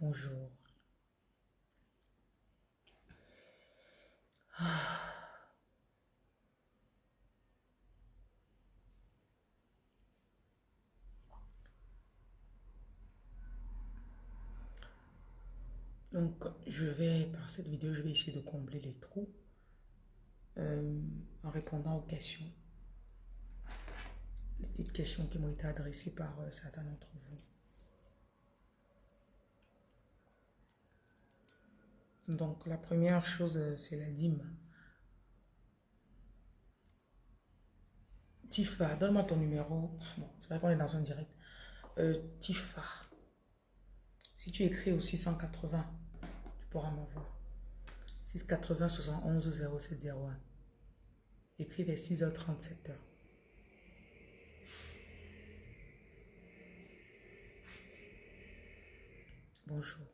Bonjour. Donc, je vais, par cette vidéo, je vais essayer de combler les trous euh, en répondant aux questions. Les petites questions qui m'ont été adressées par euh, certains d'entre vous. Donc, la première chose, euh, c'est la dîme. Tifa, donne-moi ton numéro. Bon, c'est vrai qu'on est dans un direct. Tifa. Si tu écris au 680, tu pourras m'avoir. 680 71 0701. Écris vers 6h37. Bonjour.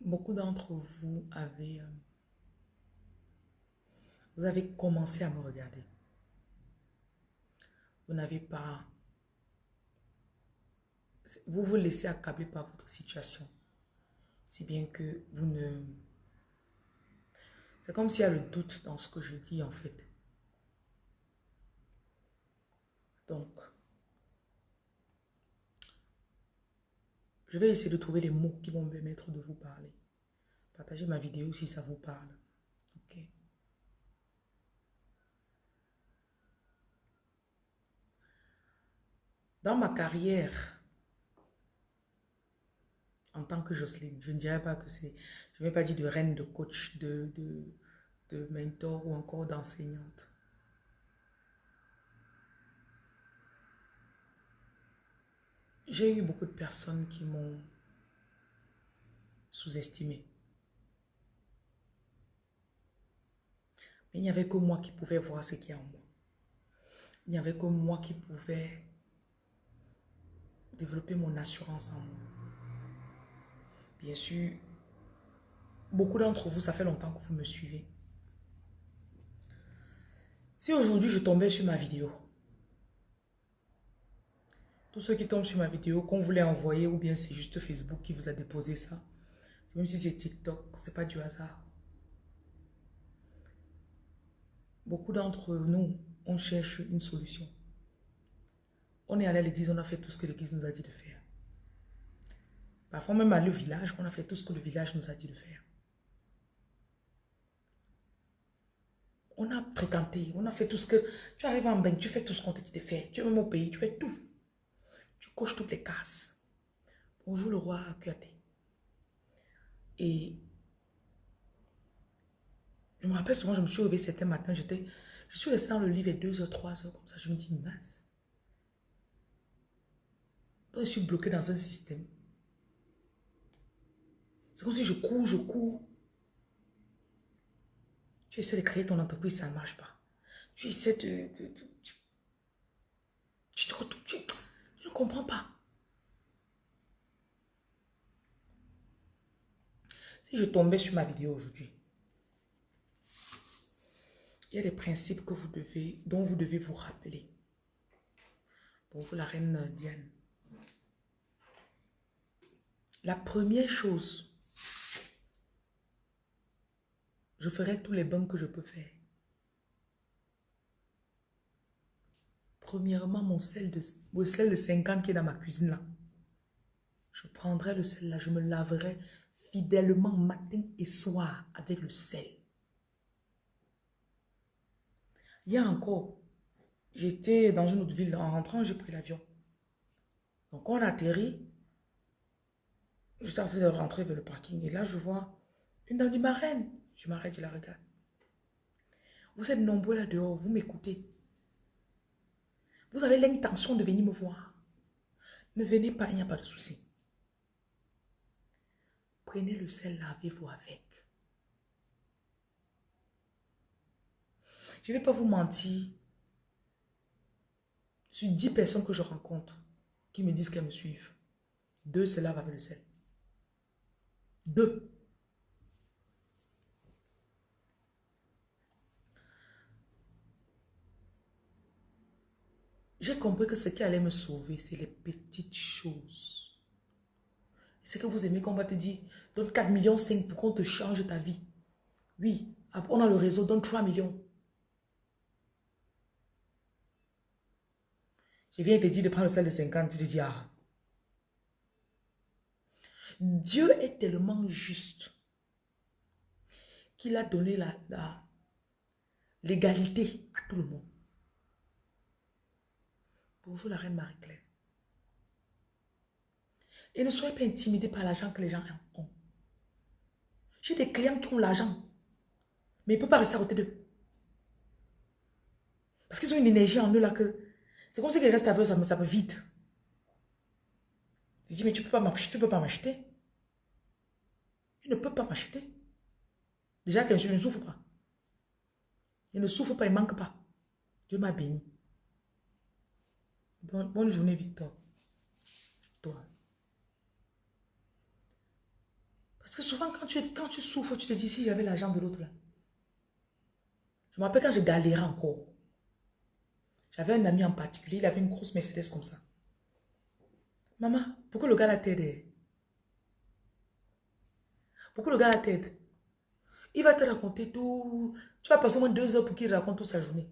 Beaucoup d'entre vous avez, euh, vous avez commencé à me regarder. Vous n'avez pas, vous vous laissez accabler par votre situation. Si bien que vous ne, c'est comme s'il y a le doute dans ce que je dis en fait. Donc, Je vais essayer de trouver les mots qui vont me permettre de vous parler. Partagez ma vidéo si ça vous parle. Ok. Dans ma carrière, en tant que Jocelyne, je ne dirais pas que c'est, je ne vais pas dire de reine, de coach, de, de, de mentor ou encore d'enseignante. J'ai eu beaucoup de personnes qui m'ont sous-estimé. Mais il n'y avait que moi qui pouvais voir ce qu'il y a en moi. Il n'y avait que moi qui pouvais développer mon assurance en moi. Bien sûr, beaucoup d'entre vous, ça fait longtemps que vous me suivez. Si aujourd'hui je tombais sur ma vidéo, tous ceux qui tombent sur ma vidéo, qu'on voulait envoyer ou bien c'est juste Facebook qui vous a déposé ça. Même si c'est TikTok, c'est pas du hasard. Beaucoup d'entre nous, on cherche une solution. On est allé à l'église, on a fait tout ce que l'église nous a dit de faire. Parfois même à le village, on a fait tout ce que le village nous a dit de faire. On a fréquenté, on a fait tout ce que... Tu arrives en bain, tu fais tout ce qu'on te dit de faire. Tu es même au pays, tu fais tout. Tu coches toutes les cases. Bonjour le roi Kuate. Et je me rappelle souvent, je me suis réveillée certains matins, j'étais, je suis restée dans le lit vers 2h, 3h, comme ça, je me dis, mince. Je suis bloquée dans un système. C'est comme si je cours, je cours. Tu essaies de créer ton entreprise, ça ne marche pas. Tu essaies de... tu te retrouves, comprends pas. Si je tombais sur ma vidéo aujourd'hui, il y a des principes que vous devez, dont vous devez vous rappeler. Pour vous, la reine Diane. La première chose, je ferai tous les bains que je peux faire. Premièrement, mon sel de, le sel de 50 qui est dans ma cuisine là. Je prendrai le sel là, je me laverai fidèlement matin et soir avec le sel. Il y a encore, j'étais dans une autre ville, en rentrant, j'ai pris l'avion. Donc on atterrit, juste avant de rentrer vers le parking, et là je vois une dame dit, ma reine, je m'arrête, je la regarde. Vous êtes nombreux là dehors, vous m'écoutez. Vous avez l'intention de venir me voir. Ne venez pas, il n'y a pas de souci. Prenez le sel, lavez-vous avec. Je ne vais pas vous mentir. Sur 10 personnes que je rencontre qui me disent qu'elles me suivent, deux c'est lavent avec le sel. Deux. J'ai compris que ce qui allait me sauver, c'est les petites choses. C'est que vous aimez qu'on va te dire, donne 4 millions 5 pour qu'on te change ta vie. Oui, on a le réseau, donne 3 millions. Je viens te dire de prendre celle de 50, tu te dis, ah. Dieu est tellement juste qu'il a donné la l'égalité à tout le monde. Bonjour la reine Marie-Claire. Et ne soyez pas intimidés par l'argent que les gens ont. J'ai des clients qui ont l'argent, mais ils ne peuvent pas rester à côté d'eux. Parce qu'ils ont une énergie en eux là que... C'est comme si qu'ils restent avec eux, ça, ça me vide. Je dis, mais tu ne peux pas m'acheter. Tu ne peux pas m'acheter. Déjà que je ne souffre pas. Il ne souffre pas, il ne manque pas. Dieu m'a béni. Bonne, journée, Victor. Toi. Parce que souvent, quand tu, souffres, tu te dis, si j'avais l'argent de l'autre là. Je me rappelle quand je galérais encore. J'avais un ami en particulier, il avait une grosse Mercedes comme ça. Maman, pourquoi le gars la t'aide Pourquoi le gars la t'aide Il va te raconter tout. Tu vas passer au moins deux heures pour qu'il raconte toute sa journée.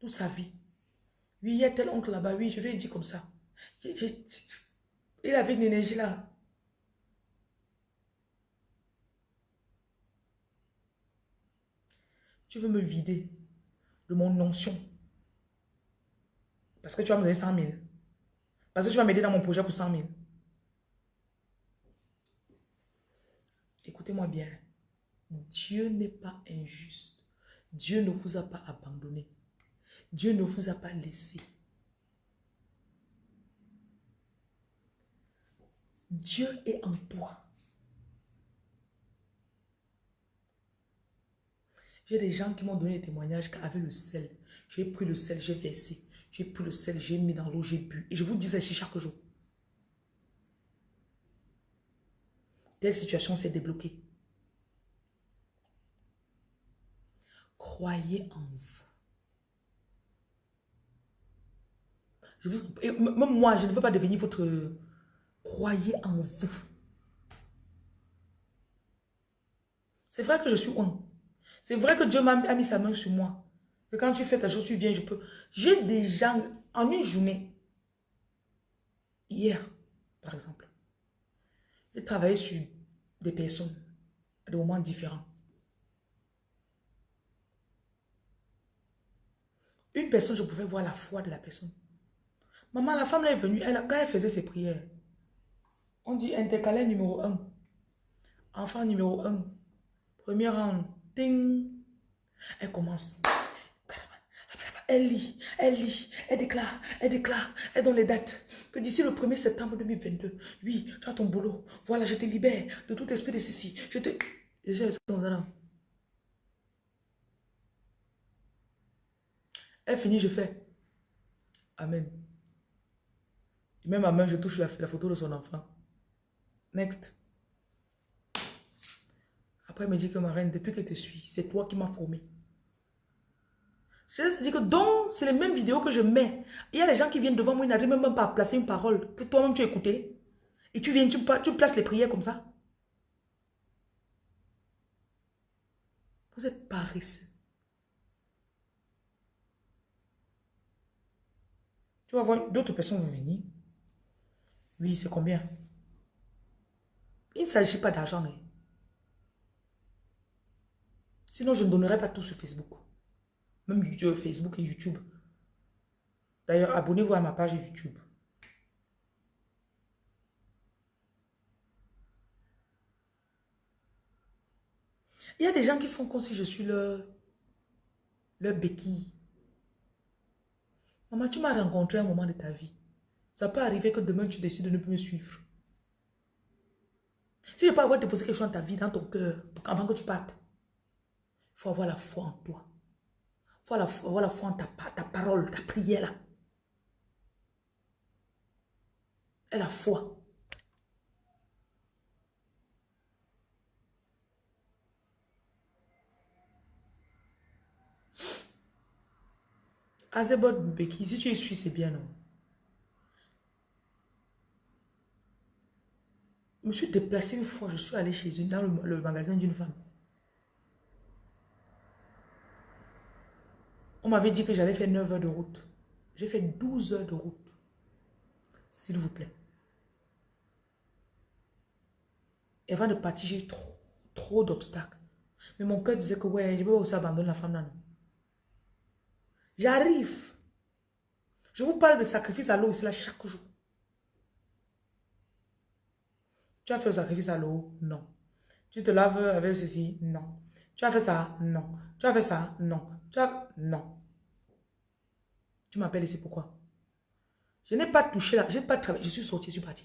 Toute sa vie. Oui, il y a tel oncle là-bas. Oui, je lui ai dit comme ça. Il avait une énergie là. Tu veux me vider de mon notion. Parce que tu vas me donner 100 000. Parce que tu vas m'aider dans mon projet pour 100 000. Écoutez-moi bien. Dieu n'est pas injuste. Dieu ne vous a pas abandonné. Dieu ne vous a pas laissé. Dieu est en toi. J'ai des gens qui m'ont donné des témoignages qu'avec le sel, j'ai pris le sel, j'ai versé. J'ai pris le sel, j'ai mis dans l'eau, j'ai bu. Et je vous disais chaque jour. Telle situation s'est débloquée. Croyez en vous. même moi, je ne veux pas devenir votre... Croyez en vous. C'est vrai que je suis un. C'est vrai que Dieu m'a mis sa main sur moi. Quand tu fais ta chose, tu viens, je peux. J'ai des gens, en une journée, hier, par exemple, j'ai travaillé sur des personnes à des moments différents. Une personne, je pouvais voir la foi de la personne. Maman, la femme là est venue, elle, quand elle faisait ses prières, on dit intercalaire numéro 1. Enfant numéro 1. Premier rang. Ding. Elle commence. Elle lit, elle lit, elle déclare, elle déclare, elle donne les dates. Que d'ici le 1er septembre 2022, oui, tu as ton boulot. Voilà, je te libère de tout esprit de ceci. Je te... Elle finit, je fais. Amen. Même ma main, je touche la, photo de son enfant. Next. Après, elle me dit que ma reine, depuis que je te suis, c'est toi qui m'as formé. Je dis que donc, c'est les mêmes vidéos que je mets. Il y a des gens qui viennent devant moi, ils n'arrivent même pas à placer une parole. Que toi-même, tu écouté. Et tu viens, tu, tu places les prières comme ça. Vous êtes paresseux. Tu vas voir, d'autres personnes vont venir. Oui, c'est combien? Il ne s'agit pas d'argent. Hein. Sinon, je ne donnerai pas tout sur Facebook. Même YouTube, Facebook et YouTube. D'ailleurs, abonnez-vous à ma page YouTube. Il y a des gens qui font comme si je suis leur, leur béquille. Maman, tu m'as rencontré à un moment de ta vie. Ça peut arriver que demain, tu décides de ne plus me suivre. Si je peux avoir déposé quelque chose dans ta vie, dans ton cœur, avant que tu partes, il faut avoir la foi en toi. Faut avoir la foi en ta, ta parole, ta prière là. Et la foi. Azebot Mbeki, si tu es suisse, c'est bien, non? Je me suis déplacé une fois, je suis allé chez une, dans le, magasin d'une femme. On m'avait dit que j'allais faire 9 heures de route. J'ai fait 12 heures de route. S'il vous plaît. Et avant de partir, j'ai trop, trop d'obstacles. Mais mon cœur disait que ouais, je vais aussi abandonner la femme là. J'arrive. Je vous parle de sacrifice à l'eau ici là chaque jour. Tu as fait le sacrifice à l'eau? Non. Tu te laves avec ceci? Non. Tu as fait ça? Non. Tu as fait ça? Non. Tu as... Non. Tu m'appelles ici pourquoi? Je n'ai pas touché là. Je n'ai pas travaillé. Je suis sorti, je suis parti.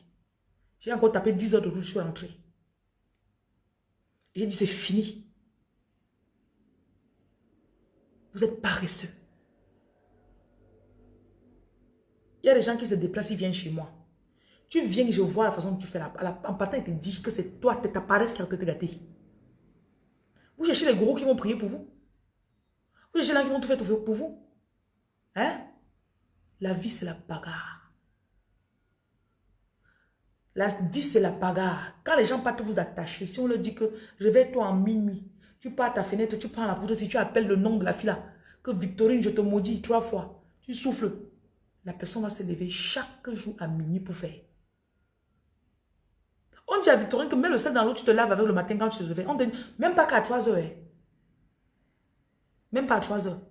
J'ai encore tapé 10 heures de route, je suis rentré. J'ai dit c'est fini. Vous êtes paresseux. Il y a des gens qui se déplacent, ils viennent chez moi. Tu viens, je vois la façon dont tu fais. La, en partant, ils te disent que c'est toi, ta paresse qui te gâté. Vous cherchez les gros qui vont prier pour vous? Vous cherchez les gens qui vont tout faire pour vous? Hein? La vie, c'est la bagarre. La vie, c'est la bagarre. Quand les gens partent vous attacher, si on leur dit que réveille-toi en minuit, tu pars à ta fenêtre, tu prends la poudre, si tu appelles le nom de la fille là, que Victorine, je te maudis trois fois, tu souffles, la personne va se lever chaque jour à minuit pour faire. On dit à Victorine que mets le sel dans l'eau, tu te laves avec le matin quand tu te réveilles. On même pas qu'à 3 heures. Hein. Même pas à 3 heures.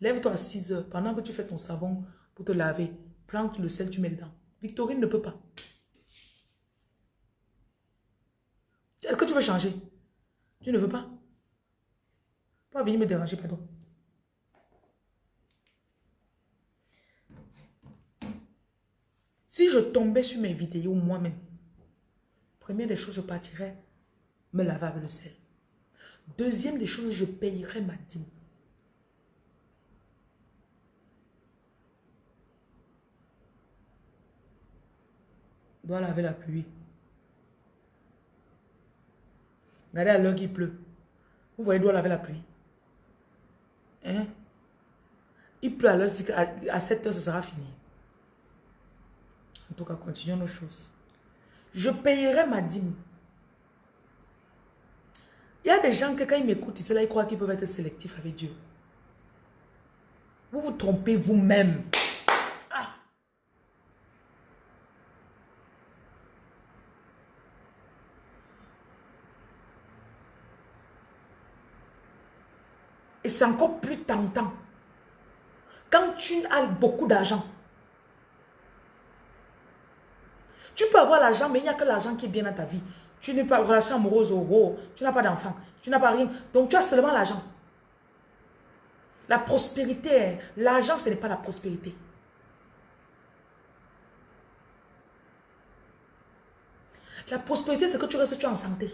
Lève-toi à 6 heures. Pendant que tu fais ton savon pour te laver, prends le sel, tu mets dedans. Victorine ne peut pas. Est-ce que tu veux changer? Tu ne veux pas? Pas venir me déranger, pardon. Si je tombais sur mes vidéos moi-même, première des choses, je partirais me laver avec le sel. Deuxième des choses, je payerais ma dîme. Doit laver la pluie. Regardez à l'heure qu'il pleut. Vous voyez, doit laver la pluie. Hein? Il pleut à l'heure, à 7 heures, ce sera fini. En tout cas, continuons nos choses. Je payerai ma dîme. Il y a des gens que quand ils m'écoutent ils croient qu'ils peuvent être sélectifs avec Dieu. Vous vous trompez vous-même. Ah. Et c'est encore plus tentant. Quand tu as beaucoup d'argent, Tu peux avoir l'argent, mais il n'y a que l'argent qui est bien dans ta vie. Tu n'es pas relation amoureuse, oh, oh, tu n'as pas d'enfant, tu n'as pas rien. Donc tu as seulement l'argent. La prospérité, l'argent, ce n'est pas la prospérité. La prospérité, c'est que tu restes en santé.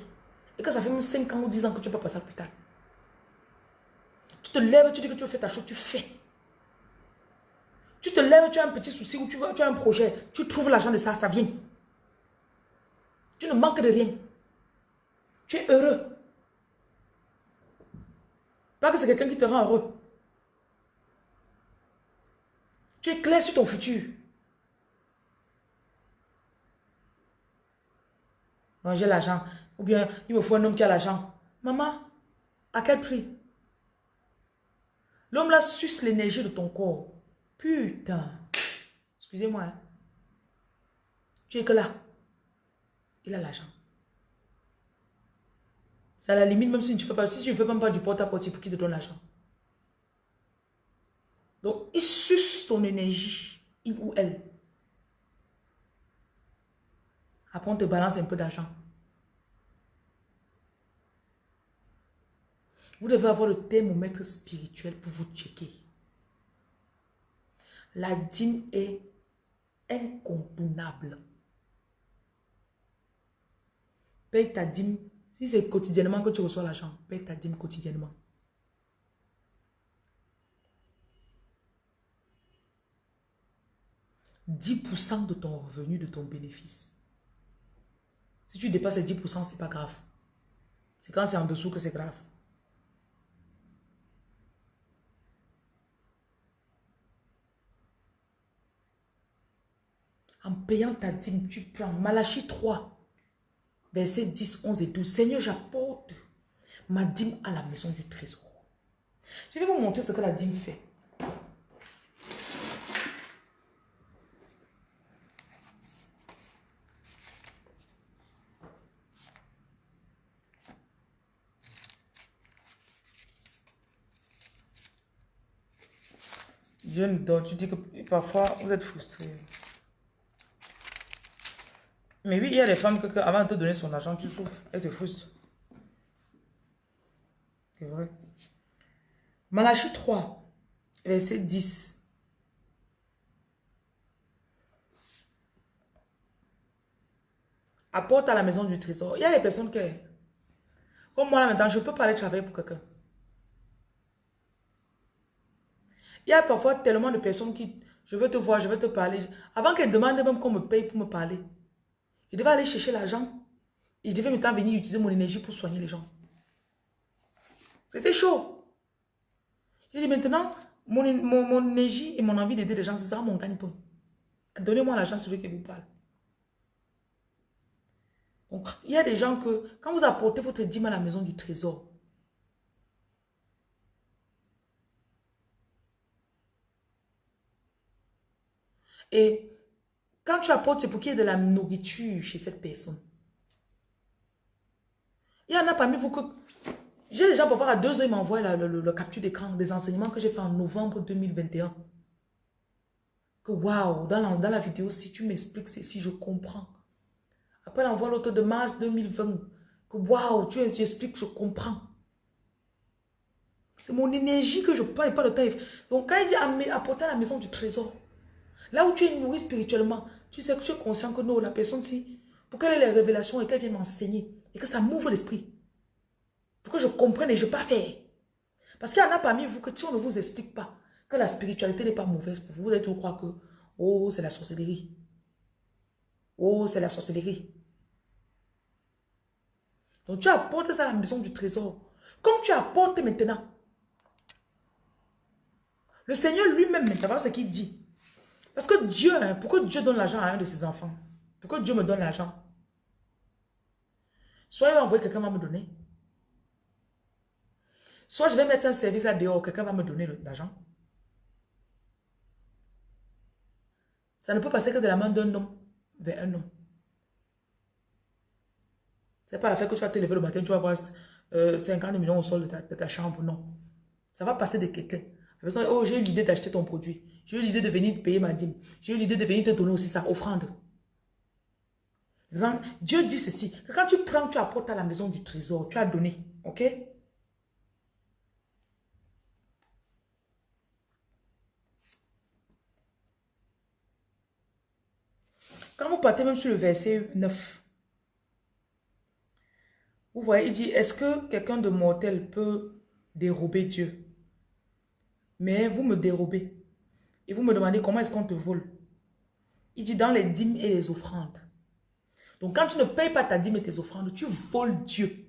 Et que ça fait même 5 ans ou 10 ans que tu peux passer à l'hôpital. Te lèves, tu dis que tu veux faire ta chose, tu fais. Tu te lèves, tu as un petit souci ou tu, veux, tu as un projet, tu trouves l'argent de ça, ça vient. Tu ne manques de rien. Tu es heureux. Pas que c'est quelqu'un qui te rend heureux. Tu es clair sur ton futur. j'ai l'argent. Ou bien, il me faut un homme qui a l'argent. Maman, à quel prix? L'homme là suce l'énergie de ton corps. Putain. Excusez-moi. Hein. Tu es que là. Il a l'argent. C'est à la limite, même si tu ne fais pas, si tu fais même pas du porte-à-porte pour qu'il te donne l'argent. Donc, il suce ton énergie, il ou elle. Après, on te balance un peu d'argent. Vous devez avoir le thermomètre spirituel pour vous checker. La dîme est incontournable. Paye ta dîme. Si c'est quotidiennement que tu reçois l'argent, paye ta dîme quotidiennement. « 10% de ton revenu, de ton bénéfice. Si tu dépasses les 10%, c'est pas grave. C'est quand c'est en dessous que c'est grave. En payant ta dîme, tu prends Malachie 3, versets 10, 11 et 12. Seigneur, j'apporte ma dîme à la maison du trésor. Je vais vous montrer ce que la dîme fait. Nous donne. Tu dis que parfois, vous êtes frustré. Mais oui, il y a des femmes que, avant de te donner son argent, tu souffres. Elles te frustrent. C'est vrai. Malachie 3, verset 10. Apporte à la maison du trésor. Il y a des personnes qui, comme moi là maintenant, je peux pas aller travailler pour quelqu'un. Il y a parfois tellement de personnes qui, je veux te voir, je veux te parler. Avant qu'elles demandent même qu'on me paye pour me parler. Je devais aller chercher l'argent. Et je devais maintenant venir utiliser mon énergie pour soigner les gens. C'était chaud. J'ai dit maintenant, mon, mon, énergie et mon envie d'aider les gens, c'est ça mon gagne-pain. Donnez-moi l'argent, celui qui vous parle. Donc, il y a des gens que, quand vous apportez votre dîme à la maison du trésor, Et quand tu apportes, c'est pour qu'il y ait de la nourriture chez cette personne. Il y en a parmi vous que... J'ai déjà pour voir à deux heures, ils m'envoient le, capture d'écran des enseignements que j'ai fait en novembre 2021. Que waouh, dans la, dans la vidéo, si tu m'expliques si je comprends. Après, elle envoie l'autre de mars 2020. Que waouh, tu expliques, je comprends. C'est mon énergie que je prends et pas le temps. Donc, quand il dit apporter à la maison du trésor, Là où tu es nourri spirituellement, tu sais que tu es conscient que non, la personne si, pour qu'elle ait les révélations et qu'elle vienne m'enseigner, et que ça m'ouvre l'esprit. Pour que je comprenne et je ne pas faire. Parce qu'il y en a parmi vous que si on ne vous explique pas que la spiritualité n'est pas mauvaise pour vous, vous êtes tout croire que, oh, c'est la sorcellerie. Oh, c'est la sorcellerie. Donc tu apportes ça à la maison du trésor. Comme tu apportes maintenant. Le Seigneur lui-même, maintenant, ce qu'il dit. Parce que Dieu, hein, pourquoi Dieu donne l'argent à un de ses enfants? Pourquoi Dieu me donne l'argent? Soit il va envoyer quelqu'un va me donner. Soit je vais mettre un service à dehors, quelqu'un va me donner l'argent. Ça ne peut passer que de la main d'un homme vers un homme. C'est pas la fait que tu vas te lever le matin, tu vas avoir 50 euh, millions au sol de ta, chambre, non. Ça va passer de quelqu'un. Oh, j'ai eu l'idée d'acheter ton produit. J'ai eu l'idée de venir te payer ma dîme. J'ai eu l'idée de venir te donner aussi sa offrande. Dieu dit ceci, quand tu prends, tu apportes à la maison du trésor, tu as donné, ok? Quand vous partez même sur le verset 9, vous voyez, il dit, est-ce que quelqu'un de mortel peut dérober Dieu? Mais vous me dérobez. Et vous me demandez comment est-ce qu'on te vole. Il dit dans les dîmes et les offrandes. Donc quand tu ne payes pas ta dîme et tes offrandes, tu voles Dieu.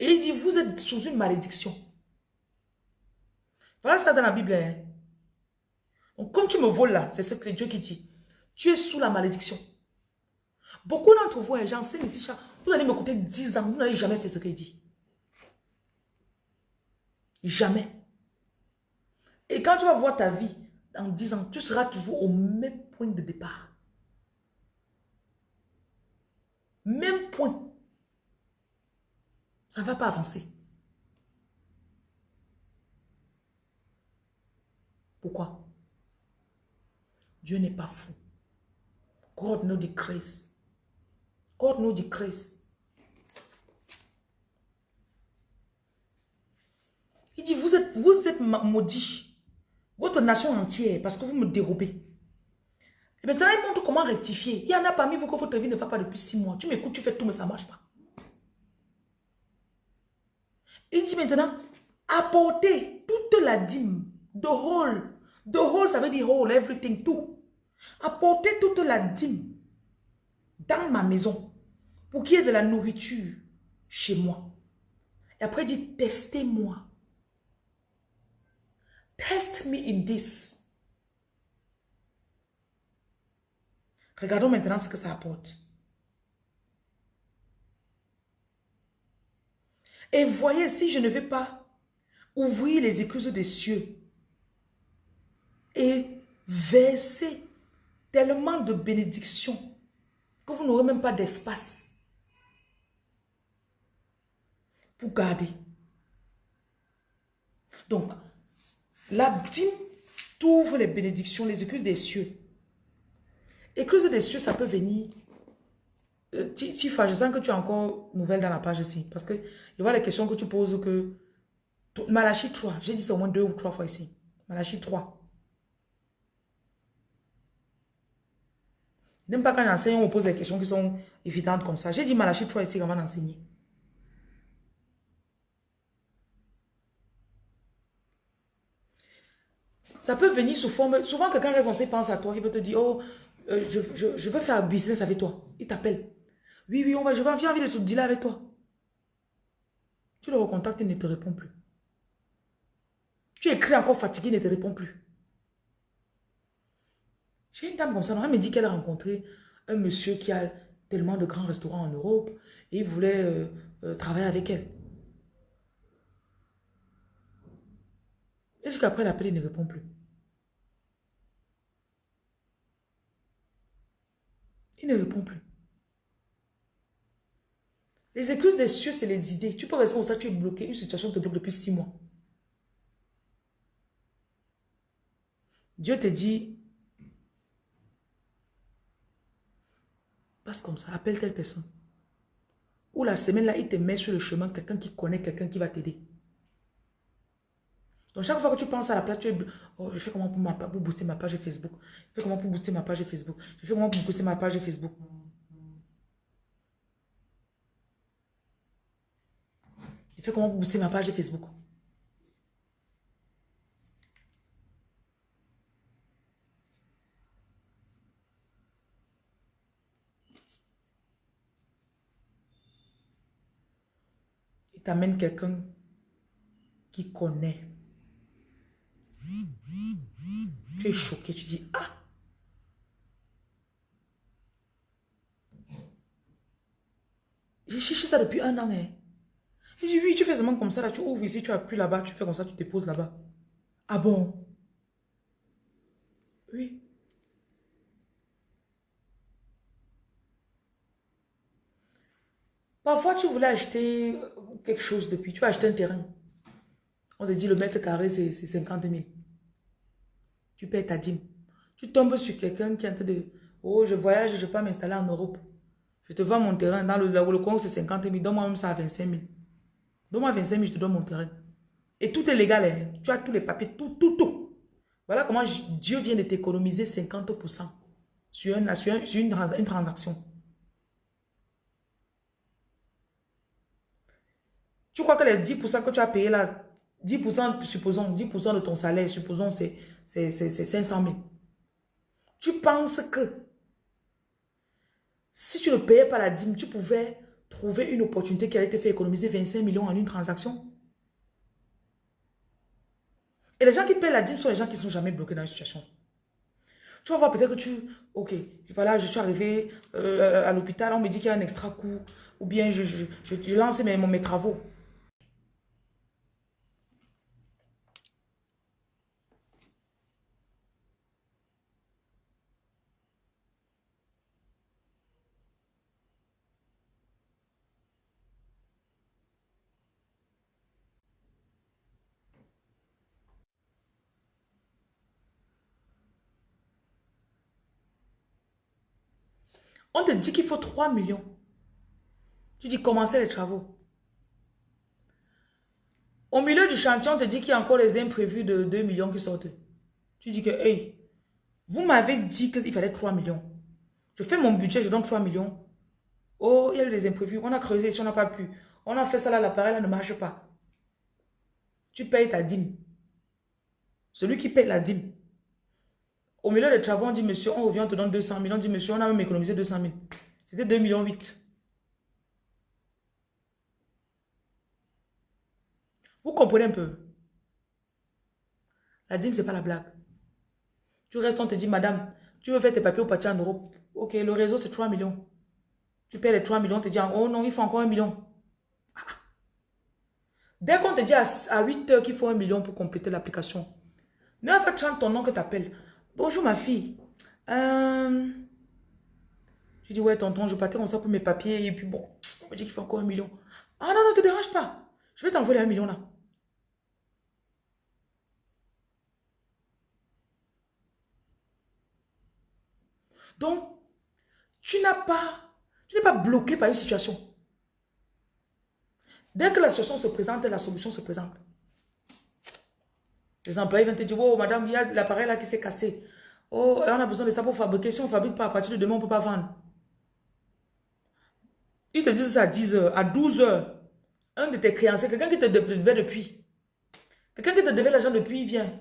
Et il dit, vous êtes sous une malédiction. Voilà ça dans la Bible. Hein. Donc comme tu me voles là, c'est ce que Dieu qui dit. Tu es sous la malédiction. Beaucoup d'entre vous, hein, j'enseigne ici, vous allez m'écouter 10 ans, vous n'avez jamais fait ce qu'il dit. Jamais. Et quand tu vas voir ta vie dans 10 ans, tu seras toujours au même point de départ. Même point. Ça ne va pas avancer. Pourquoi? Dieu n'est pas fou. God no decrease. God no decrease. Il dit, vous êtes, vous êtes maudits. Votre nation entière, parce que vous me dérobez. Et maintenant, il montre comment rectifier. Il y en a parmi vous que votre vie ne va pas depuis six mois. Tu m'écoutes, tu fais tout, mais ça ne marche pas. Il dit maintenant, apporter toute la dîme, the whole, the whole, ça veut dire whole, everything, tout. Apporter toute la dîme dans ma maison pour qu'il y ait de la nourriture chez moi. Et après, il dit, testez-moi. Test me in this. Regardons maintenant ce que ça apporte. Et voyez, si je ne vais pas ouvrir les écluses des cieux et verser tellement de bénédictions que vous n'aurez même pas d'espace pour garder. Donc, la dîme t'ouvre les bénédictions, les écluses des cieux. Écluses des cieux, ça peut venir. Euh, Tifa, je sens que tu as encore nouvelle dans la page ici. Parce que y a les questions que tu poses que... Malachi 3, j'ai dit ça au moins deux ou trois fois ici. Malachi 3. N'aime pas quand j'enseigne, on pose des questions qui sont évidentes comme ça. J'ai dit Malachi 3 ici avant d'enseigner. Ça peut venir sous forme... Souvent, quelqu'un censé pense à toi. Il veut te dire, oh, euh, je, je, veux faire business avec toi. Il t'appelle. Oui, oui, on va, je vais envie de te dealer avec toi. Tu le recontactes, il ne te répond plus. Tu écris encore fatigué, il ne te répond plus. J'ai une dame comme ça, elle me dit qu'elle a rencontré un monsieur qui a tellement de grands restaurants en Europe et il voulait euh, euh, travailler avec elle. Et jusqu'après l'appel, il ne répond plus. Il ne répond plus. Les excuses des cieux, c'est les idées. Tu peux rester comme ça, tu es bloqué. Une situation te bloque depuis six mois. Dieu te dit, passe comme ça, appelle telle personne. Ou la semaine là, il te met sur le chemin quelqu'un qui connaît quelqu'un qui va t'aider. Donc, chaque fois que tu penses à la place, tu es... Oh, je fais comment pour, pour booster ma page Facebook? Je fais comment pour booster ma page Facebook? Je fais comment pour booster ma page Facebook? Je fais comment pour booster ma page Facebook? Il t'amène quelqu'un qui connaît tu es choqué, tu dis, ah J'ai cherché ça depuis un an. Hein. Il dit, oui, tu fais seulement comme ça, là, tu ouvres ici, tu appuies là-bas, tu fais comme ça, tu te poses là-bas. Ah bon? Oui. Parfois, tu voulais acheter quelque chose depuis, tu as acheté un terrain. On te dit le mètre carré, c'est 50 000 tu payes ta dîme. Tu tombes sur quelqu'un qui est en train de... Oh, je voyage, je peux m'installer en Europe. Je te vends mon terrain. Dans le, le coin, c'est 50 000. Donne-moi même ça à 25 000. Donne-moi 25 000, je te donne mon terrain. Et tout est légal. Hein. Tu as tous les papiers, tout, tout, tout. Voilà comment Dieu vient de t'économiser 50% sur, un, sur, une, une transaction. Tu crois que les 10% que tu as payé là, 10%, supposons, 10% de ton salaire, supposons, c'est 500 000. Tu penses que si tu ne payais pas la dîme, tu pouvais trouver une opportunité qui allait te faire économiser 25 millions en une transaction? Et les gens qui payent la dîme sont les gens qui ne sont jamais bloqués dans une situation. Tu vas voir peut-être que tu... Ok, voilà, je suis arrivé euh, à l'hôpital, on me dit qu'il y a un extra coût. Ou bien je, je, je, lance mes travaux. On te dit qu'il faut 3 millions. Tu dis commencer les travaux. Au milieu du chantier, on te dit qu'il y a encore les imprévus de 2 millions qui sortent. Tu dis que, hey, vous m'avez dit qu'il fallait 3 millions. Je fais mon budget, je donne 3 millions. Oh, il y a eu des imprévus. On a creusé si on n'a pas pu. On a fait ça là, l'appareil là ne marche pas. tu payes ta dîme. Celui qui paye la dîme. Au milieu des travaux, on dit, monsieur, on revient, on te donne 200 000. On dit, monsieur, on a même économisé 200 000. C'était 2 millions 8. Vous comprenez un peu? La dîme, ce n'est pas la blague. Tu restes, on te dit, madame, tu veux faire tes papiers au parti en Europe? Ok, le réseau, c'est 3 millions. Tu payes les 3 millions, on te dit, oh non, il faut encore un million. Dès qu'on te dit à, 8 heures qu'il faut un million pour compléter l'application, 9h30, ton nom que tu appelles. Bonjour ma fille. Euh... Tu dis, ouais, tonton, je partais comme ça pour mes papiers. Et puis bon, on me dit qu'il faut encore un million. Ah non, non, te dérange pas. Je vais t'envoyer un million là. Donc, tu n'as pas, tu n'es pas bloqué par une situation. Dès que la situation se présente, la solution se présente. Les employés viennent te dire, oh madame, il y a l'appareil là qui s'est cassé. Oh, on a besoin de ça pour fabriquer. Si on ne fabrique pas à partir de demain, on ne peut pas vendre. Ils te disent ça à 10 heures, à 12 heures. Un de tes créanciers, quelqu'un qui te devait depuis. Quelqu'un qui te devait l'argent depuis, il vient.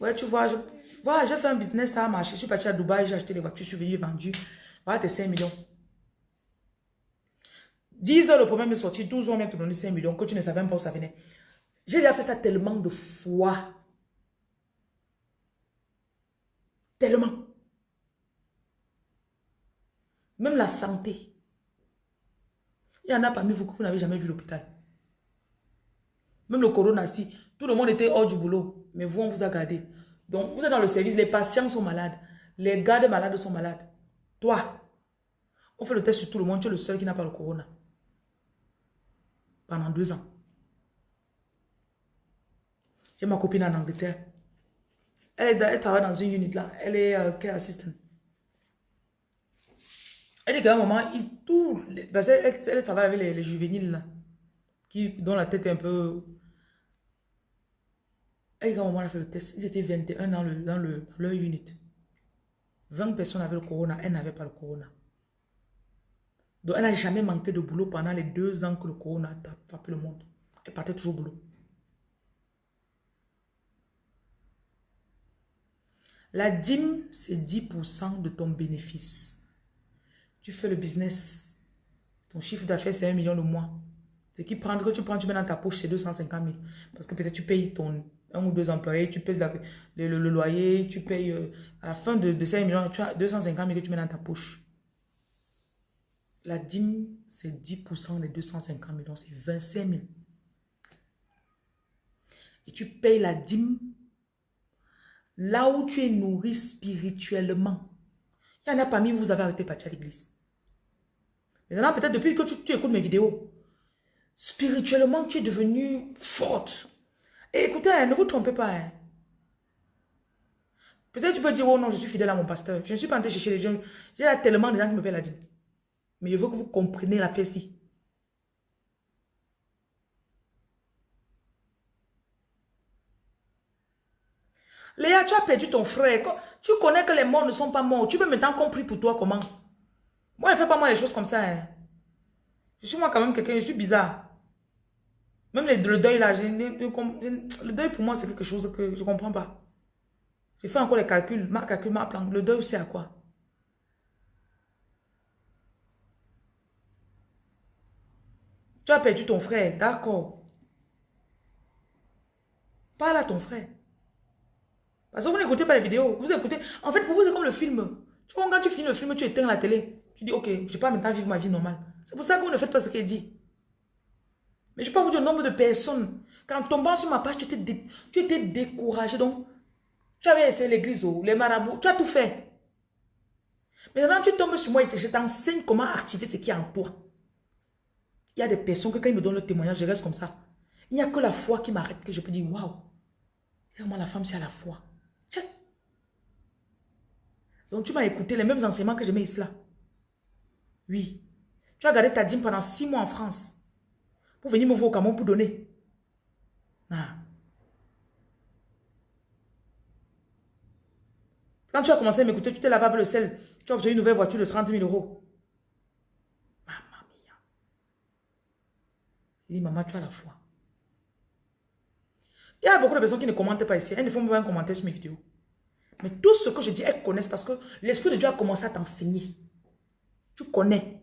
Ouais, tu vois, j'ai fait un business, ça a marché. Je suis parti à Dubaï, j'ai acheté des voitures, je suis venu vendu. Voilà tes 5 millions. 10 heures, le problème est sorti. 12 heures, on vient te donner 5 millions. Que tu ne savais même pas où ça venait. J'ai déjà fait ça tellement de fois. Tellement. Même la santé. Il y en a parmi vous que vous n'avez jamais vu l'hôpital. Même le corona, si. Tout le monde était hors du boulot. Mais vous, on vous a gardé. Donc, vous êtes dans le service. Les patients sont malades. Les gardes malades sont malades. Toi, on fait le test sur tout le monde. Tu es le seul qui n'a pas le corona. Pendant deux ans. J'ai ma copine en Angleterre. Elle, travaille dans une unité là. Elle est euh, care assistant. Elle dit qu'à un moment, elle, travaille avec les, juvéniles là, qui, dont la tête est un peu... Elle dit un moment, elle a fait le test. Ils étaient 21 dans, le, dans, le, leur unit. 20 personnes avaient le corona, elle n'avait pas le corona. Donc, elle n'a jamais manqué de boulot pendant les deux ans que le corona a frappé le monde. Elle partait toujours au boulot. La dîme, c'est 10% de ton bénéfice. Tu fais le business. Ton chiffre d'affaires, c'est 1 million le mois. Ce qui prend, que tu prends, tu mets dans ta poche, c'est 250 000. Parce que peut-être tu payes ton un ou deux employés, tu payes le, loyer, tu payes... Euh, à la fin de, de 5 millions, tu as 250 000 que tu mets dans ta poche. La dîme, c'est 10% des 250 millions, c'est 25 000. Et tu payes la dîme là où tu es nourri spirituellement. Il y en a parmi vous, vous avez arrêté de partir à l'église. Maintenant, peut-être depuis que tu, écoutes mes vidéos, spirituellement, tu es devenu forte. Et écoutez, hein, ne vous trompez pas. Hein. Peut-être tu peux dire, oh non, je suis fidèle à mon pasteur. Je ne suis pas en train de chercher les gens. J'ai tellement de gens qui me paient la dîme. Mais je veux que vous compreniez la paix ici. Léa, tu as perdu ton frère. Tu connais que les morts ne sont pas morts. Tu peux maintenant compris pour toi comment? Moi, ne fais pas moi des choses comme ça. Hein. Je suis moi quand même quelqu'un, je suis bizarre. Même le, deuil là, le deuil pour moi c'est quelque chose que je ne comprends pas. J'ai fait encore les calculs, ma calcul, ma plan. Le deuil c'est à quoi? Tu as perdu ton frère, d'accord. Parle à ton frère. Parce que vous n'écoutez pas les vidéos. Vous écoutez. En fait, pour vous, c'est comme le film. Tu vois, quand tu finis le film, tu éteins la télé. Tu dis, ok, je pas maintenant vivre ma vie normale. C'est pour ça que vous ne faites pas ce qu'elle dit. Mais je peux vous dire le nombre de personnes. Quand tombant sur ma page, tu étais, découragé. Donc, tu avais essayé l'église, oh, les marabouts, tu as tout fait. Maintenant, tu tombes sur moi et je t'enseigne comment activer ce qui est en toi. Il y a des personnes que quand ils me donnent le témoignage, je reste comme ça. Il n'y a que la foi qui m'arrête, que je peux dire, waouh, vraiment la femme, c'est à la foi. Donc tu m'as écouté les mêmes enseignements que je mets ici là. Oui. Tu as gardé ta dîme pendant six mois en France. Pour venir me voir au Cameroun pour donner. Ah. Quand tu as commencé à m'écouter, tu t'es lavé avec le sel. Tu as obtenu une nouvelle voiture de 30 000 euros. Maman mia. Il dit, maman, tu as la foi. Il y a beaucoup de personnes qui ne commentent pas ici. Elles ne font pas un commentaire sur mes vidéos. Mais tout ce que je dis, elles connaissent parce que l'Esprit de Dieu a commencé à t'enseigner. Tu connais.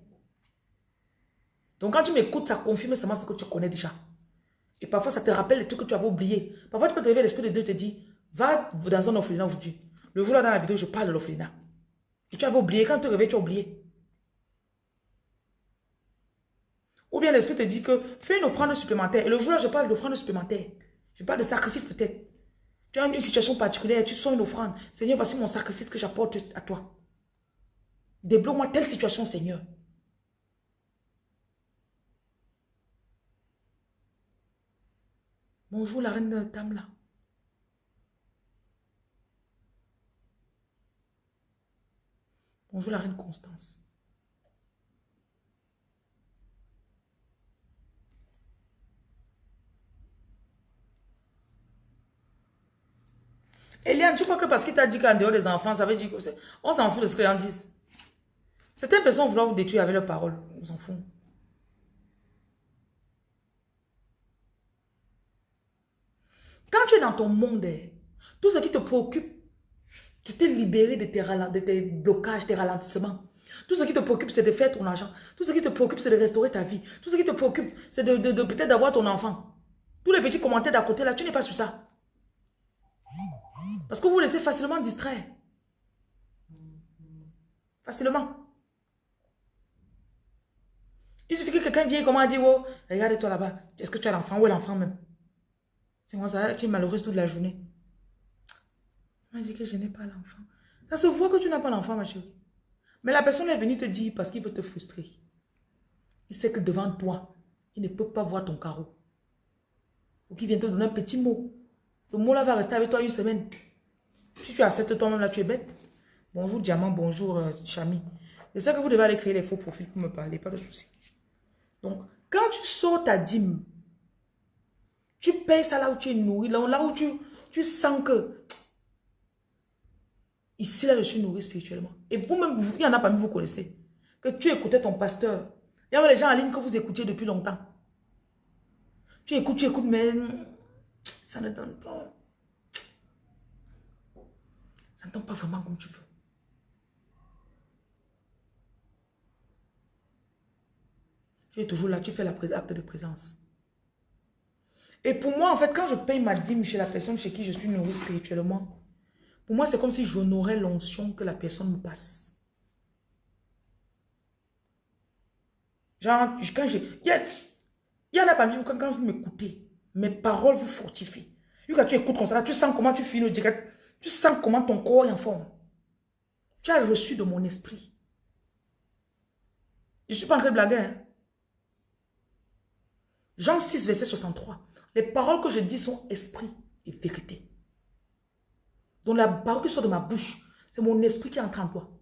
Donc quand tu m'écoutes, ça confirme seulement ce que tu connais déjà. Et parfois, ça te rappelle les trucs que tu avais oubliés. Parfois, tu peux te réveiller, l'Esprit de Dieu te dit, va dans un orphelinat aujourd'hui. Le jour-là, dans la vidéo, je parle de l'orphelinat. Et tu avais oublié. Quand tu te réveilles, tu as oublié. Ou bien l'Esprit te dit que fais une offrande supplémentaire. Et le jour-là, je parle d'offrande supplémentaire. Je parle de sacrifice peut-être. Tu as une situation particulière, tu sens une offrande. Seigneur, voici mon sacrifice que j'apporte à toi. Débloque-moi telle situation, Seigneur. Bonjour la reine Tamla. Bonjour la reine Constance. Eliane, tu crois que parce qu'il t'a dit qu'en dehors des enfants, ça veut dire que. On s'en fout de ce qu'ils en disent. Certaines personnes vouloir vous détruire avec leurs paroles. On s'en fout. Quand tu es dans ton monde, eh, tout ce qui te préoccupe, tu t'es libéré de tes, de tes blocages, tes ralentissements. Tout ce qui te préoccupe, c'est de faire ton argent. Tout ce qui te préoccupe, c'est de restaurer ta vie. Tout ce qui te préoccupe, c'est peut-être d'avoir ton enfant. Tous les petits commentaires d'à côté, là, tu n'es pas sur ça. Parce que vous vous laissez facilement distraire. Facilement. Il suffit que quelqu'un vienne comment dire, oh, regarde-toi là-bas. Est-ce que tu as l'enfant? Où est l'enfant même? C'est moi ça, tu es malheureuse toute la journée. Il m'a dit que je n'ai pas l'enfant. Ça se voit que tu n'as pas l'enfant, ma chérie. Mais la personne est venue te dire parce qu'il veut te frustrer. Il sait que devant toi, il ne peut pas voir ton carreau. Faut qu'il vienne te donner un petit mot. Ce mot-là va rester avec toi une semaine. Si tu acceptes toi-même là, tu es bête. Bonjour Diamant, bonjour euh, Chami. C'est ça que vous devez aller créer les faux profils pour me parler, pas de souci. Donc, quand tu sors ta dîme, tu payes ça là où tu es nourri, là, où tu, sens que ici là je suis nourri spirituellement. Et vous-même, il y en a parmi vous connaissez, que tu écoutais ton pasteur. Il y avait les gens en ligne que vous écoutiez depuis longtemps. Tu écoutes, tu écoutes, mais ça ne donne pas. Ça ne donne pas vraiment comme tu veux. Tu es toujours là, tu fais l'acte de présence. Et pour moi, en fait, quand je paye ma dîme chez la personne chez qui je suis nourri spirituellement, pour moi, c'est comme si j'honorais l'onction que la personne me passe. Genre, quand j'ai... Il y, en a parmi vous, quand, vous m'écoutez, mes paroles vous fortifient. Quand tu écoutes comme ça, tu sens comment tu finis direct. Tu sens comment ton corps est en forme. Tu as reçu de mon esprit. Je ne suis pas en train de blaguer. Hein? Jean 6, verset 63. Les paroles que je dis sont esprit et vérité. Donc la parole qui sort de ma bouche, c'est mon esprit qui entre en toi.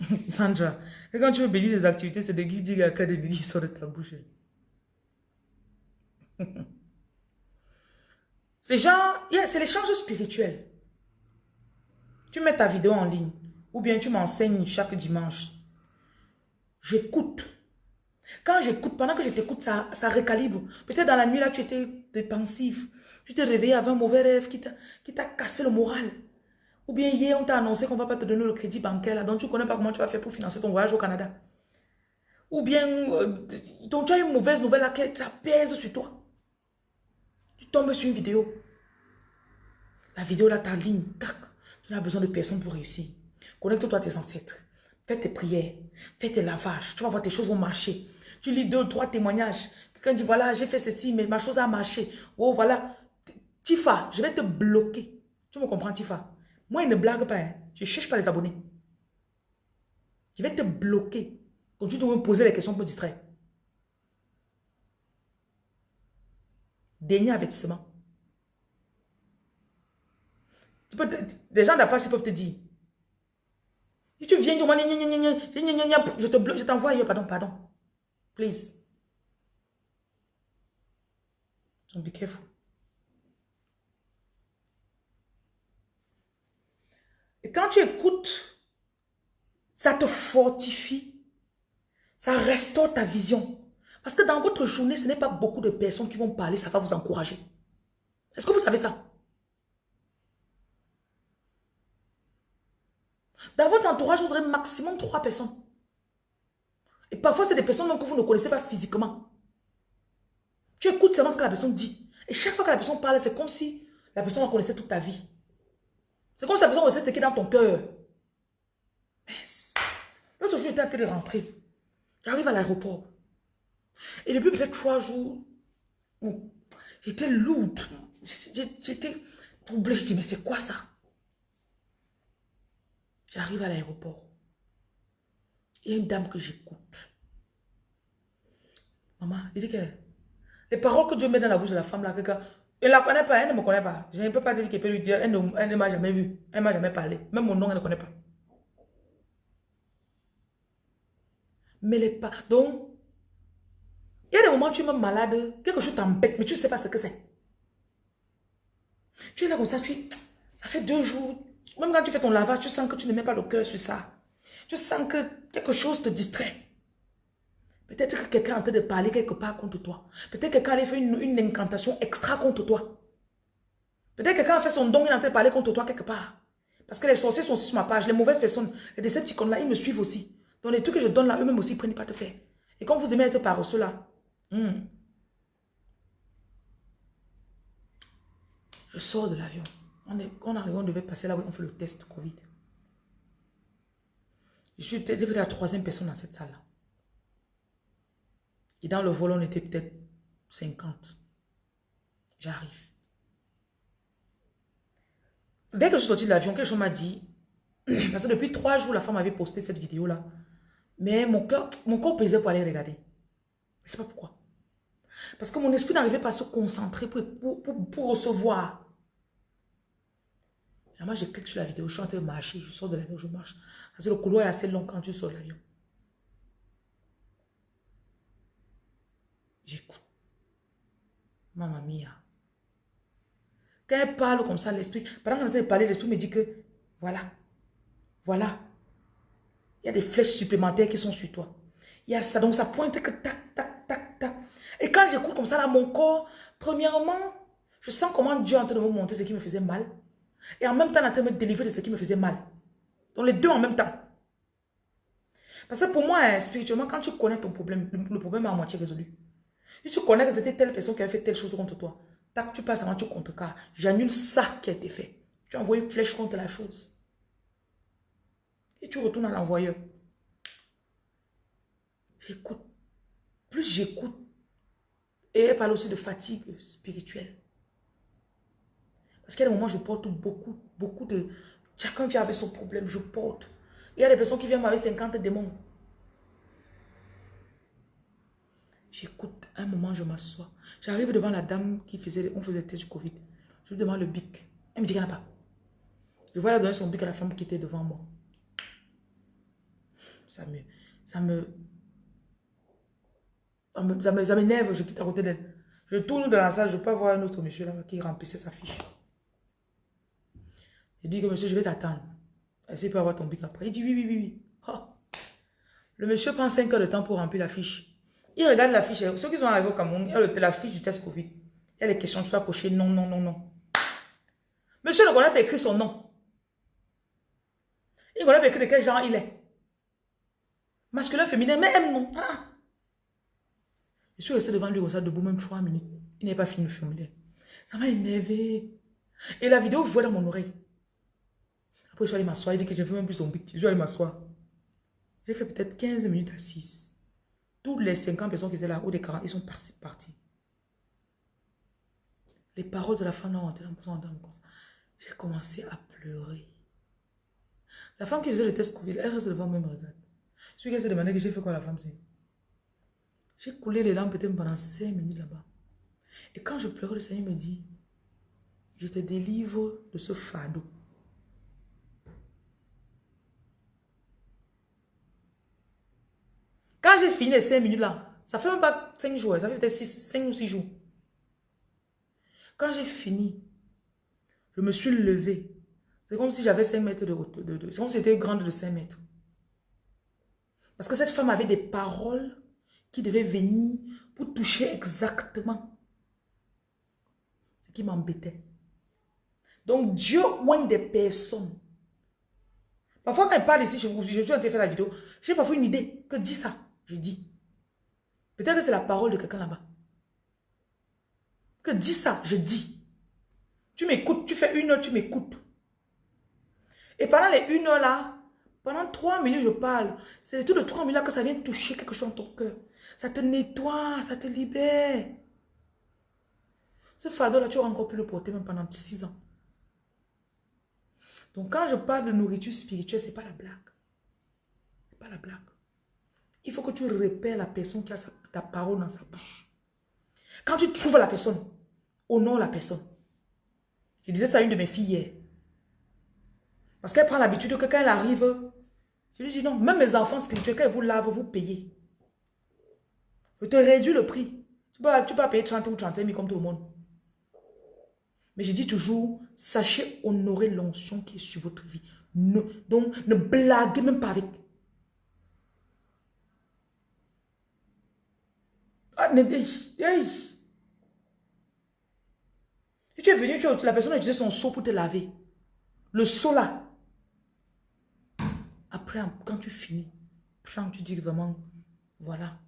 Sandra, quand tu veux bénir des activités, c'est des guides académiques qui sortent de ta bouche. c'est genre, c'est l'échange spirituel. Tu mets ta vidéo en ligne. Ou bien tu m'enseignes chaque dimanche. J'écoute. Quand j'écoute, pendant que je t'écoute, ça, ça recalibre. Peut-être dans la nuit, là, tu étais dépensif. Tu t'es réveillé avec un mauvais rêve qui t'a cassé le moral. Ou bien hier, on t'a annoncé qu'on ne va pas te donner le crédit bancaire, là, donc tu ne connais pas comment tu vas faire pour financer ton voyage au Canada. Ou bien, euh, donc tu as une mauvaise nouvelle, là, ça pèse sur toi. Tu tombes sur une vidéo. La vidéo, là, ta ligne, tac. Tu n'as besoin de personne pour réussir. Connecte-toi à tes ancêtres. Fais tes prières. Fais tes lavages. Tu vas voir tes choses vont marcher. Tu lis deux, trois témoignages. Quelqu'un dit, voilà, j'ai fait ceci, mais ma chose a marché. Oh, voilà. Tifa, je vais te bloquer. Tu me comprends, Tifa? Moi, il ne blague pas. Hein. Je ne cherche pas les abonnés. Je vais te bloquer. Quand tu dois me poser les questions pour me distraire. Dernier avertissement. Des gens d'après peuvent te dire. Tu viens, je te bloque, je t'envoie Pardon, pardon. Please. So be careful. Et quand tu écoutes Ça te fortifie. Ça restaure ta vision. Parce que dans votre journée, ce n'est pas beaucoup de personnes qui vont parler, ça va vous encourager. Est-ce que vous savez ça? Dans votre entourage, vous aurez maximum trois personnes. Et parfois, c'est des personnes que vous ne connaissez pas physiquement. Tu écoutes seulement ce que la personne dit. Et chaque fois que la personne parle, c'est comme si la personne la connaissait toute ta vie. C'est comme la personne connaissait ce qui est dans ton cœur. L'autre jour, j'étais en train de rentrer. J'arrive à l'aéroport. Et depuis peut-être trois jours, j'étais lourde. J'étais troublée. Je dis, mais c'est quoi ça? J'arrive à l'aéroport. Il y a une dame que j'écoute. Maman, il dit que les paroles que Dieu met dans la bouche de la femme, là, quelqu'un, elle ne la connaît pas, elle ne me connaît pas. Je ne peux pas dire qu'elle peut lui dire, elle ne, m'a jamais vu, elle ne m'a jamais parlé. Même mon nom, elle ne connaît pas. Mais les pas. Donc, il y a des moments où tu es malade, quelque chose t'embête, mais tu ne sais pas ce que c'est. Tu es là comme ça, tu ça fait deux jours, même quand tu fais ton lavage, tu sens que tu ne mets pas le cœur sur ça. Tu sens que quelque chose te distrait. Peut-être que quelqu'un est en train de parler quelque part contre toi. Peut-être que quelqu'un a fait une, incantation extra contre toi. Peut-être que quelqu'un a fait son don, il est en train de parler contre toi quelque part. Parce que les sorciers sont aussi sur ma page. Les mauvaises personnes, les décepticons là, ils me suivent aussi. Donc les trucs que je donne là, eux-mêmes aussi, ils prennent pas te faire. Et quand vous aimez être paresseux là, hmm, je sors de l'avion. On, on arrive, on devait passer là où on fait le test Covid. Je suis peut-être la troisième personne dans cette salle-là. Et dans le vol, on était peut-être 50. J'arrive. Dès que je suis sortie de l'avion, quelque chose m'a dit, parce que depuis trois jours, la femme avait posté cette vidéo-là. Mais mon, cœur, mon corps pesait pour aller regarder. Je sais pas pourquoi. Parce que mon esprit n'arrivait pas à se concentrer pour, pour, recevoir. Et moi, je clique sur la vidéo, je suis en train de marcher, je sors de l'avion, je marche. Parce que le couloir est assez long quand tu sors de l'avion. J'écoute. Maman mia. Quand elle parle comme ça, l'esprit, pendant qu'elle parler, l'esprit me dit que, voilà, voilà, il y a des flèches supplémentaires qui sont sur toi. Il y a ça, donc ça pointe que tac, tac, tac, tac. Et quand j'écoute comme ça, là, mon corps, premièrement, je sens comment Dieu est en train de me montrer ce qui me faisait mal. Et en même temps, en train de me délivrer de ce qui me faisait mal. Donc les deux en même temps. Parce que pour moi, hein, spirituellement, quand tu connais ton problème, le problème est à moitié résolu. Si tu connais que c'était telle personne qui avait fait telle chose contre toi, tac, tu passes avant, tu contrecarres. J'annule ça qui a été fait. Tu envoies une flèche contre la chose. Et tu retournes à l'envoyeur. J'écoute. Plus j'écoute. Et elle parle aussi de fatigue spirituelle. Parce a des moments je porte beaucoup, beaucoup de... Chacun vient avec son problème, je porte. Il y a des personnes qui viennent avec 50 démons. J'écoute, un moment, je m'assois. J'arrive devant la dame qui faisait, on faisait test du Covid. Je lui demande le bic. Elle me dit qu'elle n'a pas. Je vois la donner son bic à la femme qui était devant moi. Ça me... Ça me... Ça m'énerve, je quitte à côté d'elle. Je tourne dans la salle, je peux voir un autre monsieur là qui remplissait sa fiche. Je dis que monsieur, je vais t'attendre. Est-ce qu'il peut avoir ton bic après Il dit oui, oui, oui, oui. Le monsieur prend 5 heures de temps pour remplir la fiche. Il regarde la fiche. Ceux qui sont arrivés au Cameroun, il y a la fiche du test Covid. Il y a les questions, tu dois cocher non, non, non, non. Monsieur ne connaît pas écrit son nom. Il pas écrit de quel genre il est. Masculin, féminin, mais M non. Je suis resté devant lui comme ça, debout même trois minutes. Il n'est pas fini le formulaire. Ça m'a énervé. Et la vidéo jouait dans mon oreille. Après, je suis allé m'asseoir. Il dit que je ne veux même plus son bic. Je suis allé m'asseoir. J'ai fait peut-être 15 minutes assises. Toutes les 50 personnes qui étaient là, ou des 40, ils sont partis. Les paroles de la femme ont J'ai commencé à pleurer. La femme qui faisait le test Covid, elle reste devant moi me regarde. Je suis s'est demandé que j'ai fait quoi la femme J'ai coulé les larmes peut-être pendant 5 minutes là-bas. Et quand je pleurais, le Seigneur me dit, je te délivre de ce fardeau. Quand j'ai fini les 5 minutes là, ça fait même pas 5 jours, ça fait peut-être 5 ou 6 jours. Quand j'ai fini, je me suis levé. C'est comme si j'avais 5 mètres de hauteur. c'est comme si c'était grande de 5 mètres. Parce que cette femme avait des paroles qui devaient venir pour toucher exactement ce qui m'embêtait. Donc Dieu oigne des personnes. Parfois quand elle parle ici, je, je suis en train de faire la vidéo, j'ai parfois une idée que dis ça, je dis. Peut-être que c'est la parole de quelqu'un là-bas. Que dis ça, je dis. Tu m'écoutes, tu fais une heure, tu m'écoutes. Et pendant les une heure là, pendant trois minutes, je parle. C'est tout de trois minutes là que ça vient toucher quelque chose dans ton cœur. Ça te nettoie, ça te libère. Ce fardeau là, tu auras encore pu le porter même pendant six ans. Donc quand je parle de nourriture spirituelle, ce n'est pas la blague. Ce n'est pas la blague. Il faut que tu repères la personne qui a ta parole dans sa bouche. Quand tu trouves la personne, honore la personne. Je disais ça à une de mes filles hier. Parce qu'elle prend l'habitude que quand elle arrive, je lui dis non, même mes enfants spirituels, quand ils vous lavent, vous payez. Je te réduis le prix. Tu peux, pas payer 30 ou 31 000 comme tout le monde. Mais je dis toujours, sachez honorer l'onction qui est sur votre vie. donc, ne blaguez même pas avec. Si tu es venu, tu, la personne a utilisé son seau pour te laver. Le seau là. Après, quand tu finis, prends, tu dis vraiment, voilà.